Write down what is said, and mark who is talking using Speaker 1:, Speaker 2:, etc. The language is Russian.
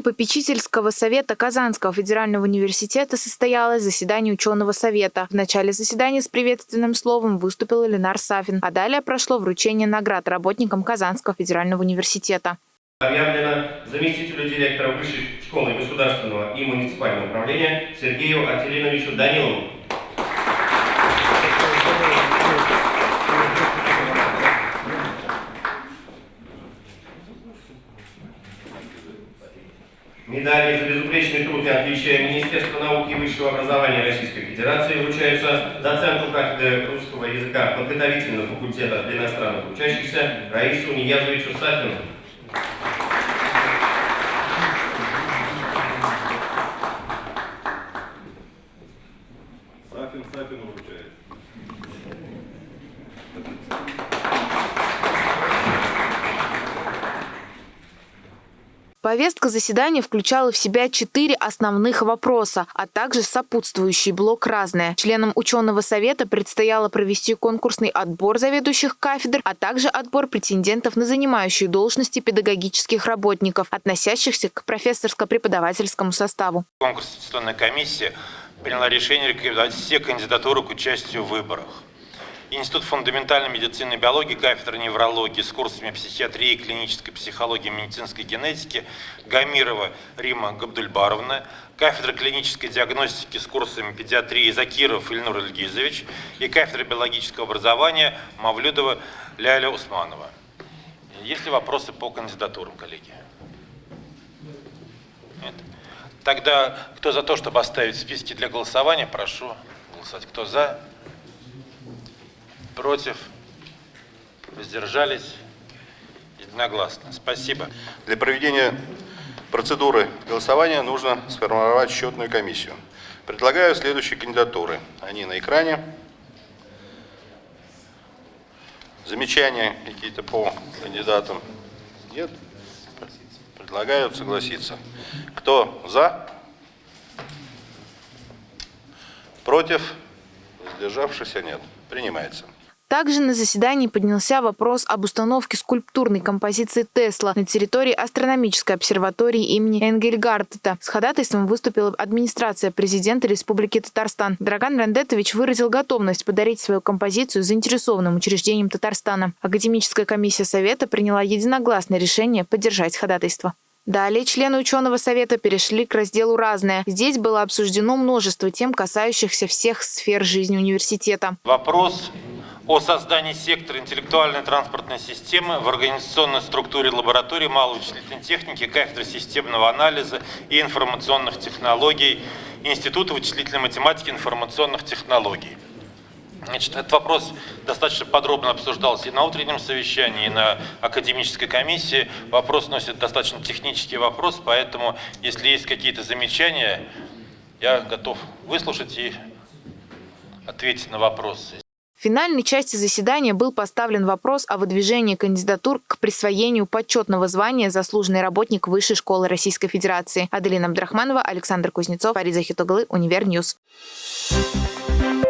Speaker 1: попечительского совета Казанского федерального университета состоялось заседание ученого совета. В начале заседания с приветственным словом выступил Ленар Сафин, а далее прошло вручение наград работникам Казанского федерального университета.
Speaker 2: Объявлено заместителю директора Высшей школы государственного и муниципального управления Сергею Артелиновичу Данилову. Медали за безупречный труд и отличие Министерства науки и высшего образования Российской Федерации вручаются доценту кафедры русского языка подготовительного факультета для иностранных учащихся Раису Ниязовичу Сафину.
Speaker 3: Сафин Сафину вручает.
Speaker 1: Повестка заседания включала в себя четыре основных вопроса, а также сопутствующий блок «Разное». Членам ученого совета предстояло провести конкурсный отбор заведующих кафедр, а также отбор претендентов на занимающие должности педагогических работников, относящихся к профессорско-преподавательскому составу.
Speaker 4: Конкурсная комиссия приняла решение рекомендовать все кандидатуры к участию в выборах. Институт фундаментальной медицины и биологии, кафедра неврологии с курсами психиатрии, клинической психологии, медицинской генетики, Гамирова Рима Габдульбаровна, кафедра клинической диагностики с курсами педиатрии Закиров Ильнур Ильгизович и кафедра биологического образования Мавлюдова Ляля Усманова. Есть ли вопросы по кандидатурам, коллеги? Нет? Тогда кто за то, чтобы оставить списки для голосования, прошу голосовать. Кто за? Против? Воздержались? Единогласно. Спасибо.
Speaker 3: Для проведения процедуры голосования нужно сформировать счетную комиссию. Предлагаю следующие кандидатуры. Они на экране. Замечания какие-то по кандидатам? Нет? Предлагаю согласиться. Кто за? Против? Воздержавшихся нет. Принимается.
Speaker 1: Также на заседании поднялся вопрос об установке скульптурной композиции Тесла на территории астрономической обсерватории имени Энгельгартета. С ходатайством выступила администрация президента Республики Татарстан. Драган Рандетович выразил готовность подарить свою композицию заинтересованным учреждениям Татарстана. Академическая комиссия Совета приняла единогласное решение поддержать ходатайство. Далее члены ученого совета перешли к разделу «Разное». Здесь было обсуждено множество тем, касающихся всех сфер жизни университета.
Speaker 4: Вопрос о создании сектора интеллектуальной транспортной системы в организационной структуре лаборатории малой вычислительной техники, кафедры системного анализа и информационных технологий Института вычислительной математики и информационных технологий. Значит, этот вопрос достаточно подробно обсуждался и на утреннем совещании, и на академической комиссии. Вопрос носит достаточно технический вопрос, поэтому, если есть какие-то замечания, я готов выслушать и ответить на вопросы.
Speaker 1: В финальной части заседания был поставлен вопрос о выдвижении кандидатур к присвоению почетного звания «Заслуженный работник Высшей школы Российской Федерации». Аделина Абдрахманова, Александр Кузнецов, Ариза Хитоглы, Univer News. Thank